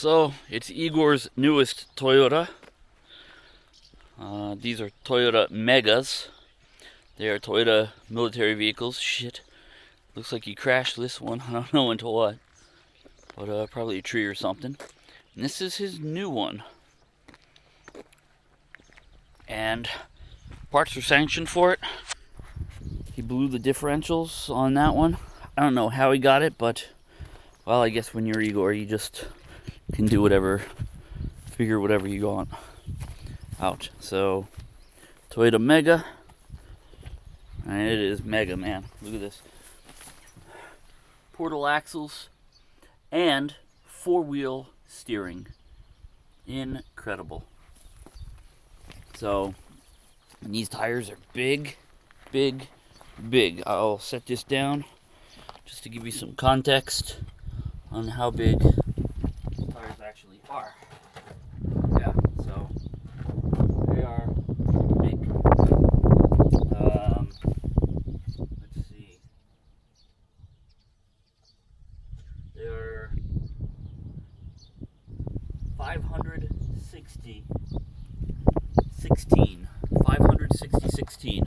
So, it's Igor's newest Toyota. Uh, these are Toyota Megas. They are Toyota military vehicles. Shit. Looks like he crashed this one. I don't know into what. But uh, probably a tree or something. And this is his new one. And parts are sanctioned for it. He blew the differentials on that one. I don't know how he got it, but well, I guess when you're Igor, you just can do whatever, figure whatever you want out. So, Toyota Mega, and it is mega, man. Look at this. Portal axles and four-wheel steering. Incredible. So, these tires are big, big, big. I'll set this down just to give you some context on how big tires actually are. Yeah, so they are big. Um, let's see. They're 560 16. 560 16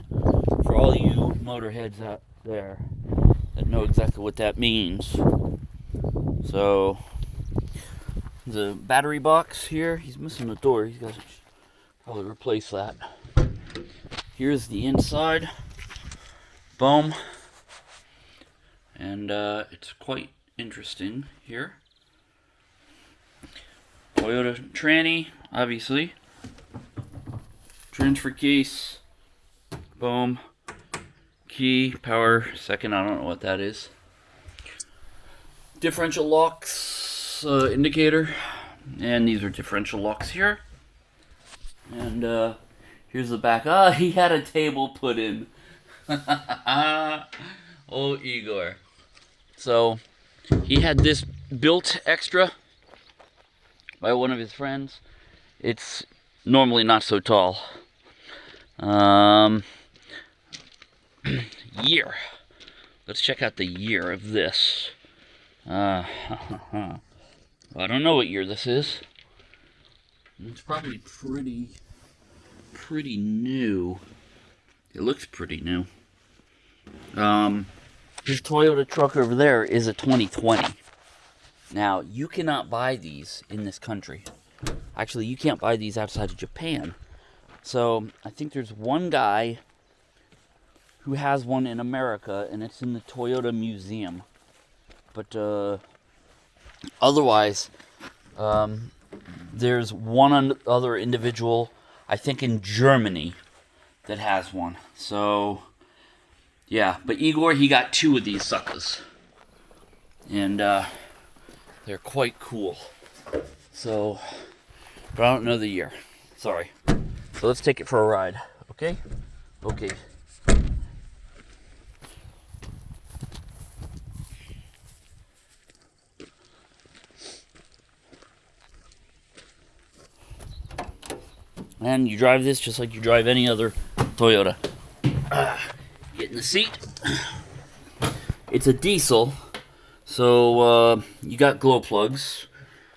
for all you motorheads out there that know exactly what that means. So, the battery box here, he's missing the door. He's got to probably replace that. Here's the inside. Boom. And uh, it's quite interesting here. Toyota tranny, obviously. Transfer case. Boom key, power, second, I don't know what that is. Differential locks uh, indicator, and these are differential locks here. And uh, here's the back. Ah, he had a table put in. oh, Igor. So, he had this built extra by one of his friends. It's normally not so tall. Um, year. Let's check out the year of this. Uh, I don't know what year this is. It's probably pretty, pretty new. It looks pretty new. Um, this Toyota truck over there is a 2020. Now, you cannot buy these in this country. Actually, you can't buy these outside of Japan. So, I think there's one guy who has one in America, and it's in the Toyota Museum. But uh, otherwise, um, there's one other individual, I think in Germany, that has one. So, yeah. But Igor, he got two of these suckers. And uh, they're quite cool. So, but I don't know the year. Sorry. So let's take it for a ride. Okay? Okay. And you drive this just like you drive any other Toyota. Uh, get in the seat. It's a diesel, so uh, you got glow plugs.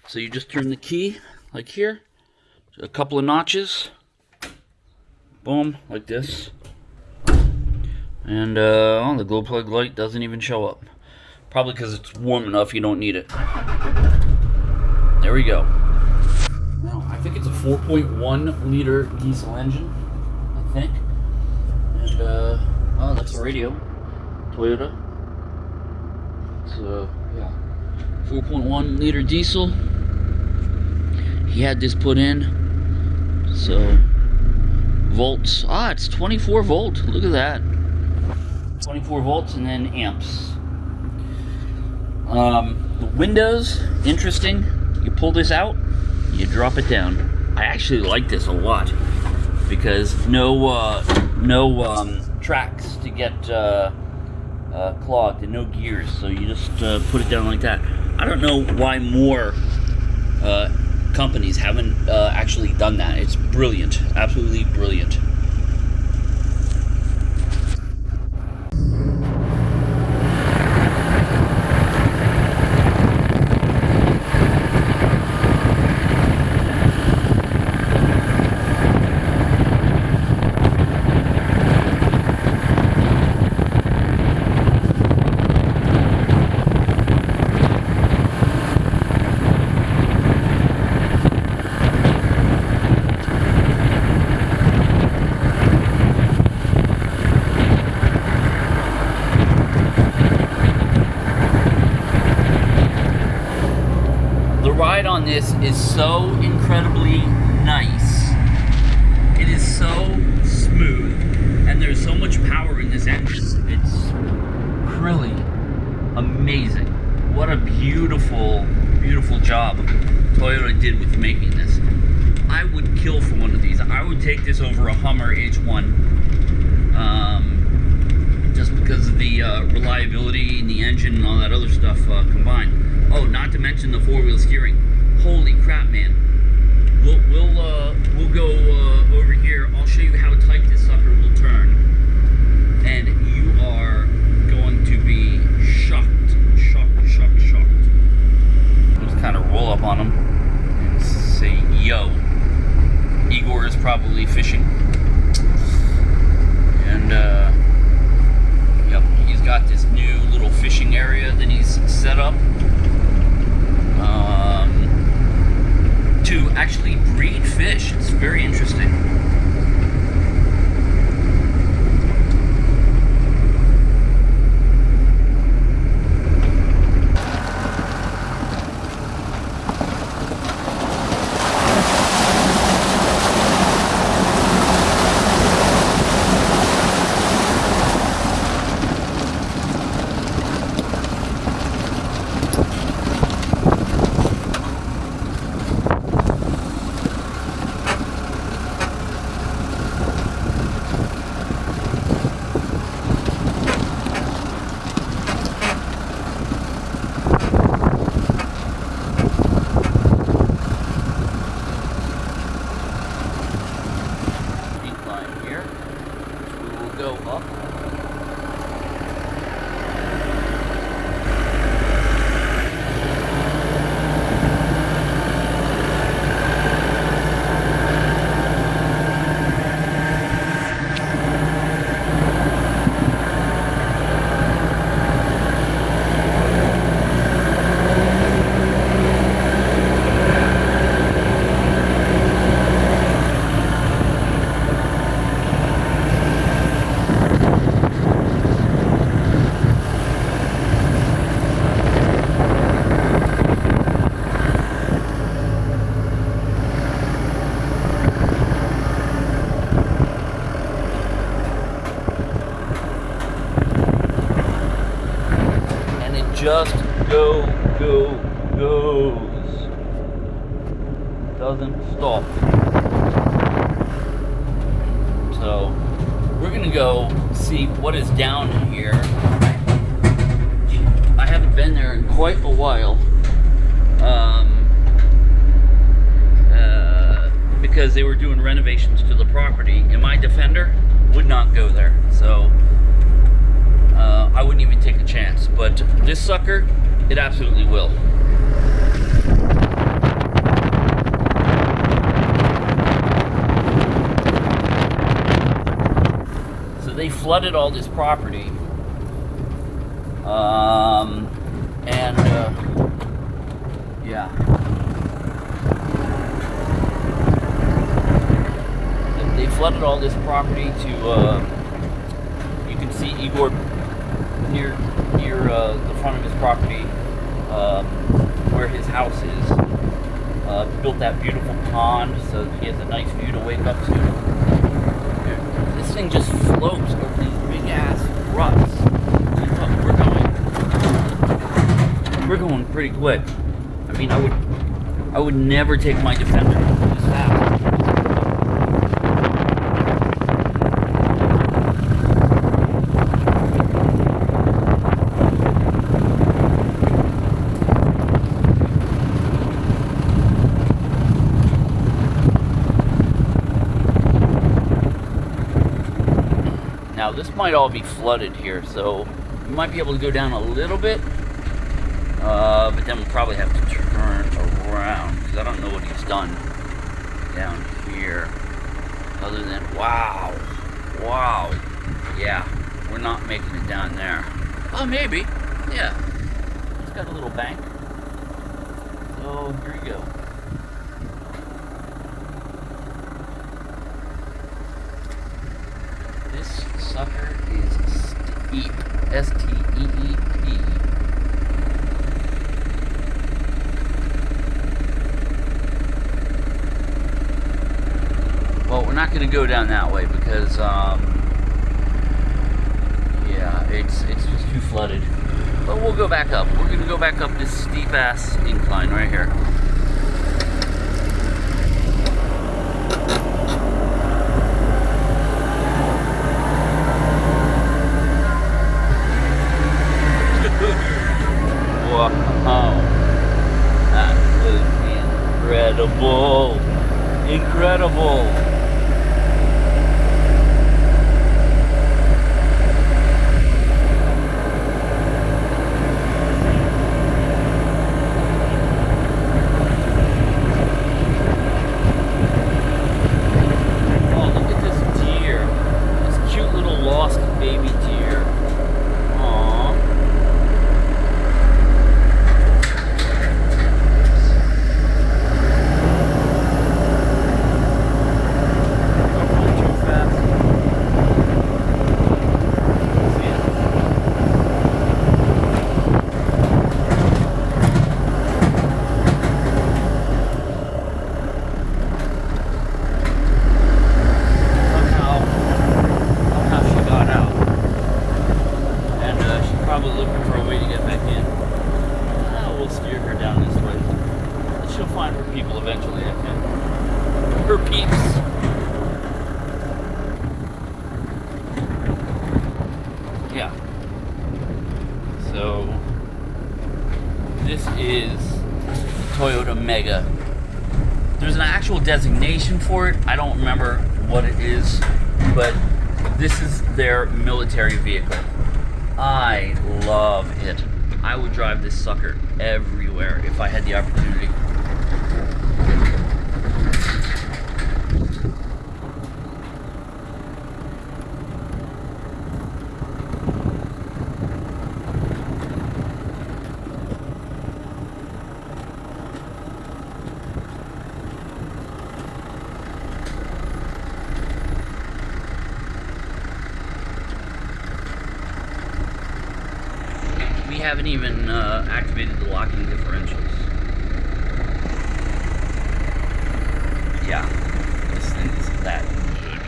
So you just turn the key, like here, a couple of notches. Boom, like this. And uh, oh, the glow plug light doesn't even show up. Probably because it's warm enough you don't need it. There we go 4.1 liter diesel engine, I think. And, uh, oh, that's a radio. Toyota. So, yeah. 4.1 liter diesel. He had this put in. So, volts. Ah, it's 24 volt. Look at that. 24 volts and then amps. Um, the windows, interesting. You pull this out, you drop it down. I actually like this a lot because no uh, no um, tracks to get uh, uh, clogged and no gears, so you just uh, put it down like that. I don't know why more uh, companies haven't uh, actually done that. It's brilliant, absolutely brilliant. the ride on this is so incredibly nice. It is so smooth, and there's so much power in this engine. It's really amazing. What a beautiful, beautiful job Toyota did with making this. I would kill for one of these. I would take this over a Hummer H1. Um, just because of the uh, reliability and the engine and all that other stuff uh, combined. Oh, not to mention the four-wheel steering. Holy crap, man. We'll, we'll, uh, we'll go uh, over here. I'll show you how tight this sucker will turn. And you are going to be shocked, shocked, shocked, shocked. Just kind of roll up on him and say, yo. Igor is probably fishing. And, uh, yep, he's got this new little fishing area that he's would not go there. So, uh, I wouldn't even take a chance. But this sucker, it absolutely will. So they flooded all this property. Um, and, uh, yeah. They- flooded all this property to, uh, you can see Igor near near uh, the front of his property, um, where his house is. Uh, built that beautiful pond so he has a nice view to wake up to. This thing just floats over these big ass ruts. Look, we're going, we're going pretty quick. I mean, I would, I would never take my defender this fast. Now this might all be flooded here, so we might be able to go down a little bit, uh, but then we'll probably have to turn around because I don't know what he's done down here. Other than wow, wow, yeah, we're not making it down there. Oh, maybe, yeah. It's got a little bank. So here you go. sucker is steep. S T E E P. Well, we're not going to go down that way because, um, yeah, it's it's just too flooded. But we'll go back up. We're going to go back up this steep ass incline right here. This is Toyota Mega. There's an actual designation for it. I don't remember what it is, but this is their military vehicle. I love it. I would drive this sucker everywhere if I had the opportunity. We haven't even uh, activated the locking differentials. Yeah, this thing is that good.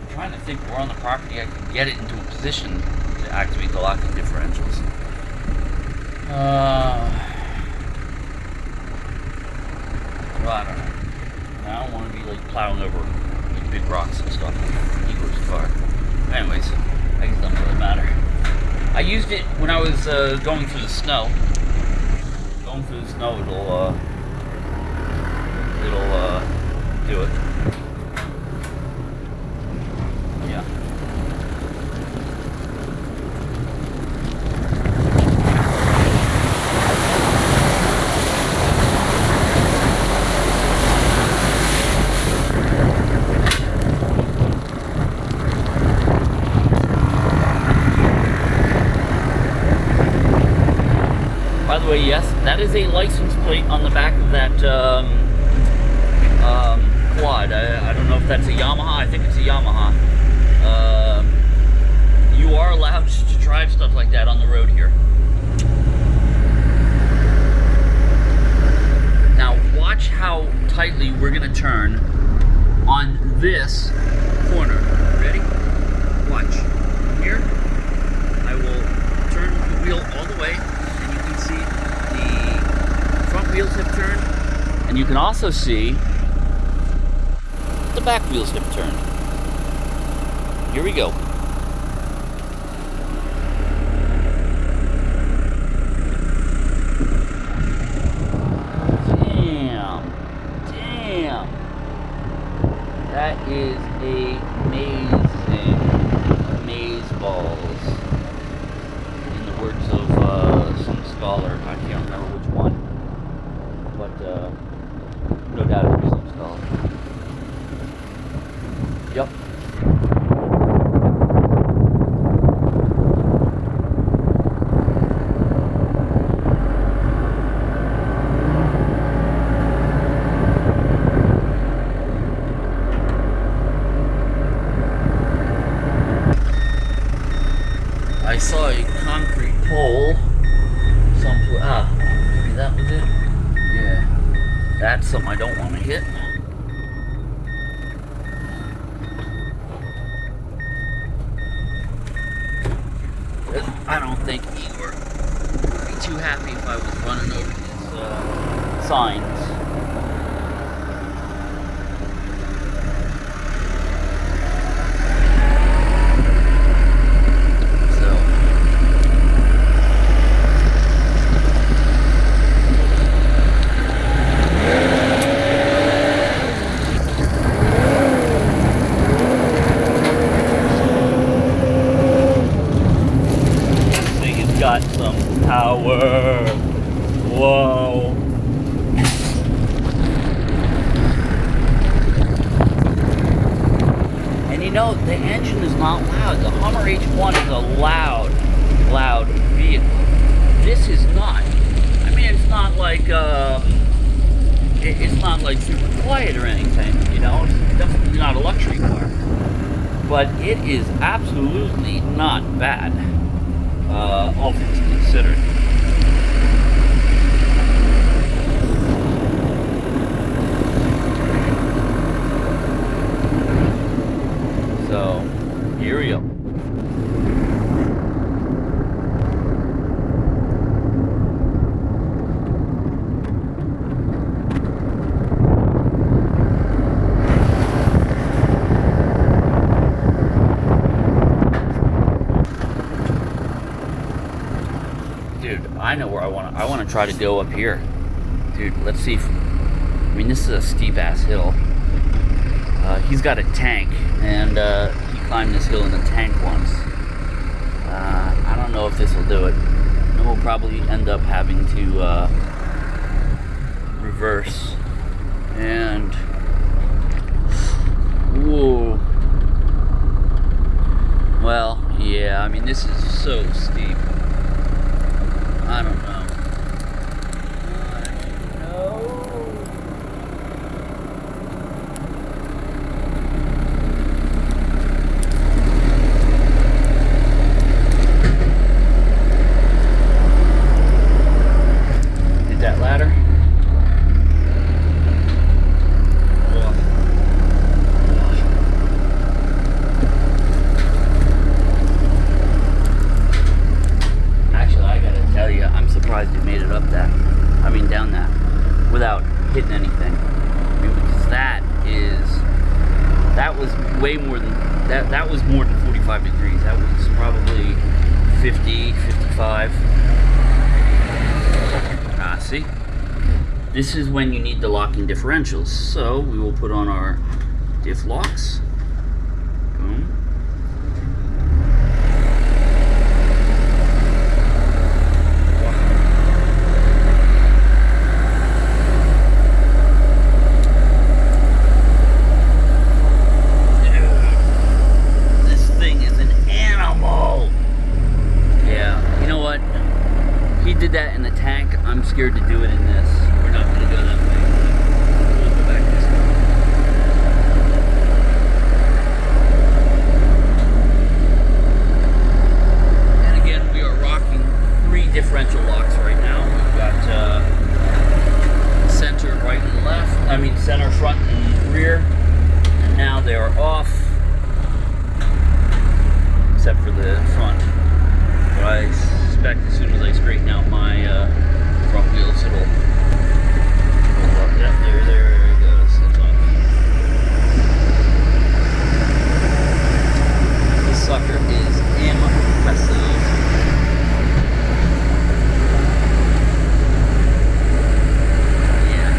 I'm trying to think where on the property I can get it into a position to activate the locking differentials. Uh, well, I don't know. I don't want to be like plowing over like, big rocks and stuff. He goes far. Anyways, I guess it doesn't really matter. I used it when I was uh, going through the snow. Going through the snow, it'll uh, it'll uh, do it. Yeah. By the way, yes, that is a license plate on the back of that um, um, quad. I, I don't know if that's a Yamaha. I think it's a Yamaha. Um, you are allowed to drive stuff like that on the road here. Now, watch how tightly we're going to turn on this corner. Ready? Watch. Here, I will turn the wheel all the way, and you can see the front wheels have turned, and you can also see the back wheels have turned. Here we go. Damn. Damn. That is amazing. Amaze balls. In the words of uh, some scholar, I can't remember which one. But uh, no doubt it was some scholar. Yep. I saw a concrete pole. Some ah, maybe that was it. Yeah, that's something I don't want to hit. signs. So. This thing has got some power. Whoa. And you know, the engine is not loud. The Hummer H1 is a loud, loud vehicle. This is not. I mean, it's not like, uh, it- it's not like super quiet or anything, you know? It's definitely not a luxury car. But it is absolutely not bad, uh, all things considered. So, here we go. Dude, I know where I want to. I want to try to go up here. Dude, let's see. If, I mean, this is a steep ass hill. Uh, he's got a tank, and uh, he climbed this hill in a tank once. Uh, I don't know if this will do it. And we'll probably end up having to uh, reverse. And whoa. Well, yeah. I mean, this is so steep. I don't know. I don't know. Hit that ladder. Actually, I gotta tell you, I'm surprised you made it up that. I mean, down that without hitting anything. I mean, because that is that was way more than that. That was more than 45 degrees. That was probably 50, 55. Ah, see? This is when you need the locking differentials. So we will put on our diff locks. Boom. This thing is an animal. Yeah, you know what? He did that in the tank. I'm scared to do it in this. We're not gonna go that way. We'll go back this way. And again, we are rocking three differential locks right now. We've got uh, center, right, and left. I mean, center, front, and rear. And now they are off, except for the front. But I suspect as soon as I straighten out my uh, front wheels, it'll. it'll work. Yeah, there, there it goes. It's off. This sucker is impressive. Yeah.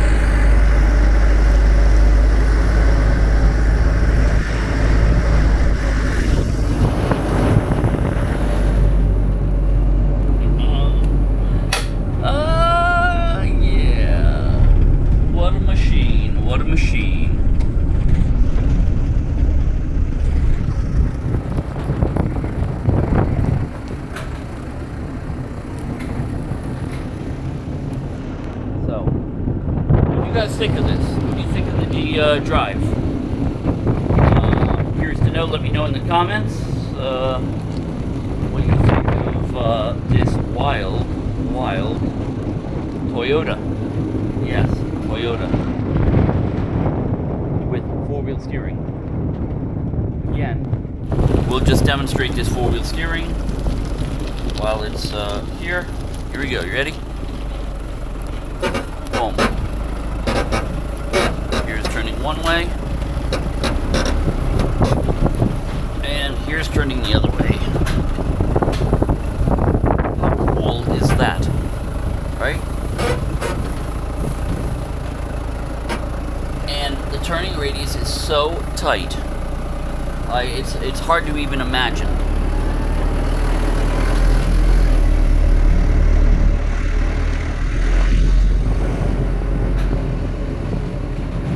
Ah, yeah. What a machine. What a machine. So, what do you guys think of this? What do you think of the uh, drive? Uh, curious to know. Let me know in the comments. Uh, what you think of uh, this wild, wild Toyota. Yes, Toyota. With four-wheel steering. Again, we'll just demonstrate this four-wheel steering while it's uh, here. Here we go. You ready? Boom. One way. And here's turning the other way. How cool is that? Right? And the turning radius is so tight. I, it's, it's hard to even imagine.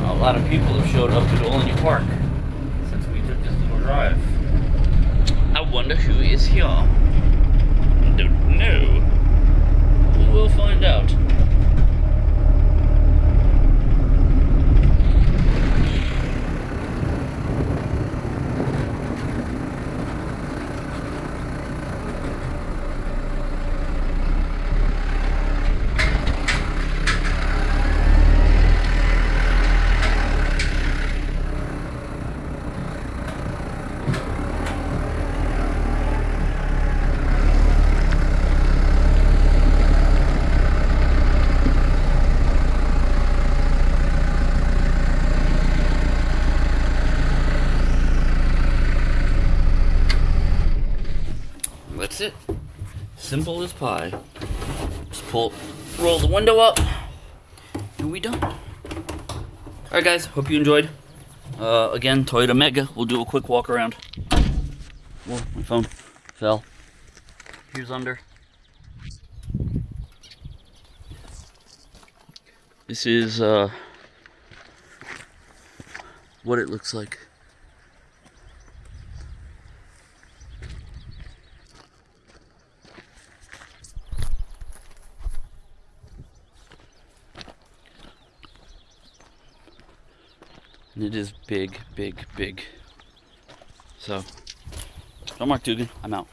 A lot of people have showed up to Olney Park since we took this little drive. I wonder who is here. Don't know. We will find out. That's it. Simple as pie. Just pull, roll the window up, and we done. Alright guys, hope you enjoyed. Uh, again, Toyota Mega. We'll do a quick walk around. Whoa, my phone fell. Here's under. This is uh, what it looks like. And it is big, big, big. So, I'm Mark Dugan. I'm out.